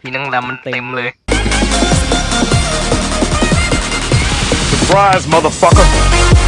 พี่นั่งรำมันเต็มเลย Surprise, motherfucker!